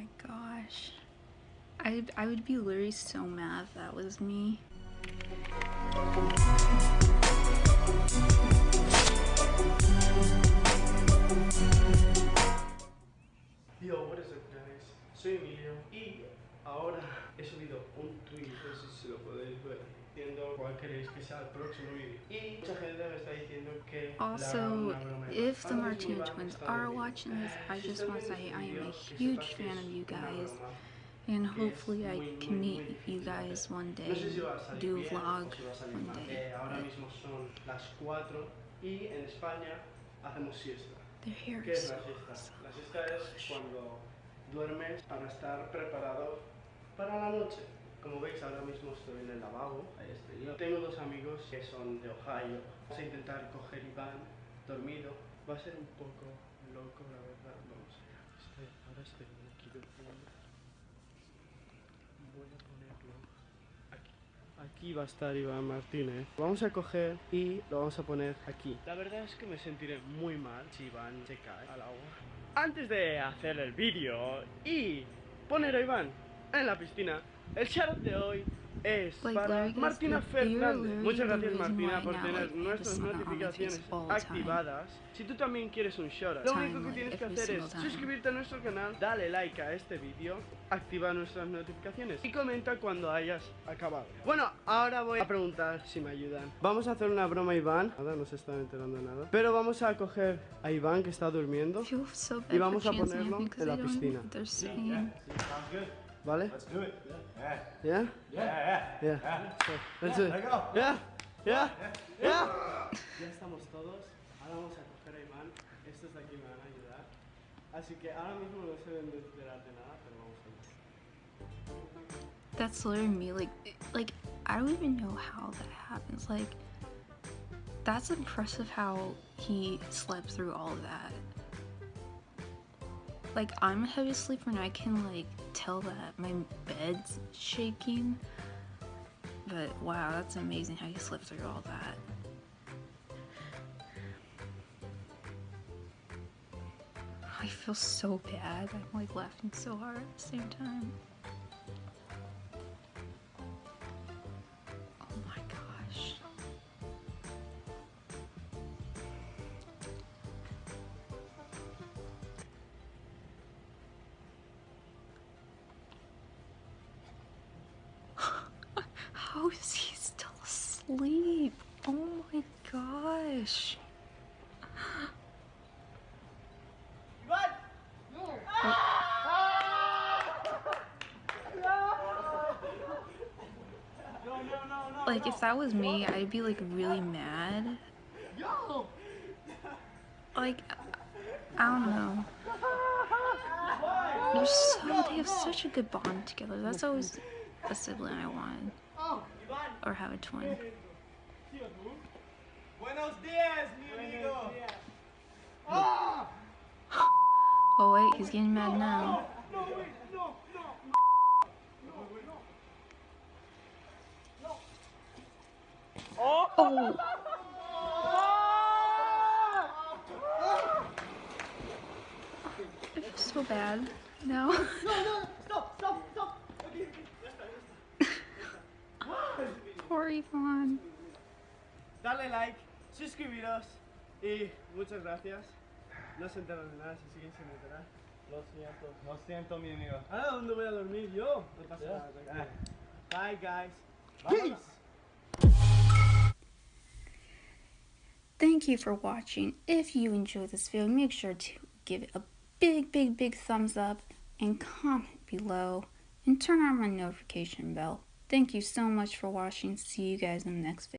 my gosh. I, I would be literally so mad if that was me. Yo, what is up guys? Soy Emilio y ahora he subido un tweet, no sé si lo podéis ver, diciendo cuál queréis que sea el próximo vídeo. Y mucha gente me está diciendo que Also, una broma de- if the Martinez twins are watching this, I just want to say I am a huge fan of you guys. And hopefully I can meet you guys one day, No sé si va a salir do a vlog o si va a salir one day. Eh, ahora but mismo son las 4 y en España hacemos siesta. Their hair ¿Qué is es so la siesta? awesome. La siesta es cuando duermes para estar preparado para la noche. Como veis, ahora mismo estoy en el lavabo. Ahí estoy yo. Tengo dos amigos que son de Ohio. Vamos a intentar coger Iván dormido. Va a ser un poco loco, la verdad. Vamos allá. Estoy, ahora estoy aquí. Voy a ponerlo aquí. Aquí va a estar Iván Martínez. Vamos a coger y lo vamos a poner aquí. La verdad es que me sentiré muy mal si Iván se cae al agua. Antes de hacer el vídeo y poner a Iván en la piscina, el shout de hoy es Like, para Martina Fernández. Muchas the gracias Martina por tener nuestras notificaciones activadas. Si tú también quieres un shout lo único que tienes que hacer es suscribirte a nuestro canal, dale like a este vídeo, activa nuestras notificaciones y comenta cuando hayas acabado. Bueno, ahora voy a preguntar si me ayudan. Vamos a hacer una broma a Iván. Nada, no se está enterando de nada. Pero vamos a coger a Iván que está durmiendo, Y vamos a ponerlo en la piscina. What they're saying. Sounds good. ¿vale? Let's do it. Yeah. ¿Ya? Yeah, yeah. Yeah. So, let's do it. There go. Yeah, yeah, yeah. Ya estamos todos. Ahora vamos a coger a Iván. Estos de aquí me van a ayudar. Así que ahora mismo no se deben de enterar de nada, pero vamos a ver. That's literally me. Like, like I don't even know how that happens. Like, that's impressive how he slept through all of that. Like, I'm a heavy sleeper and I can like tell that my bed's shaking. But wow, that's amazing how you slept through all that. I feel so bad. I'm like laughing so hard at the same time. Oh, How is he still asleep? Oh my gosh. Like if that was me, I'd be like really mad. Like I don't know. They're so they have such a good bond together. That's always a sibling I wanted. Or have a twin. Buenos días, mi amigo. Oh wait, he's getting mad now. Oh. oh. I feel so bad now. Poor Iván. Dale like, suscribiros y muchas gracias. No se enteran de nada, si siguen sin enterar. Lo siento. Lo siento, mi amigo. ¿Ahora dónde voy a dormir yo? No pasa Ya. nada, tranquilo. Bye guys. Vámonos. Thank you for watching. If you enjoyed this video, make sure to give it a big, big, big thumbs up and comment below and turn on my notification bell. Thank you so much for watching. See you guys in the next video.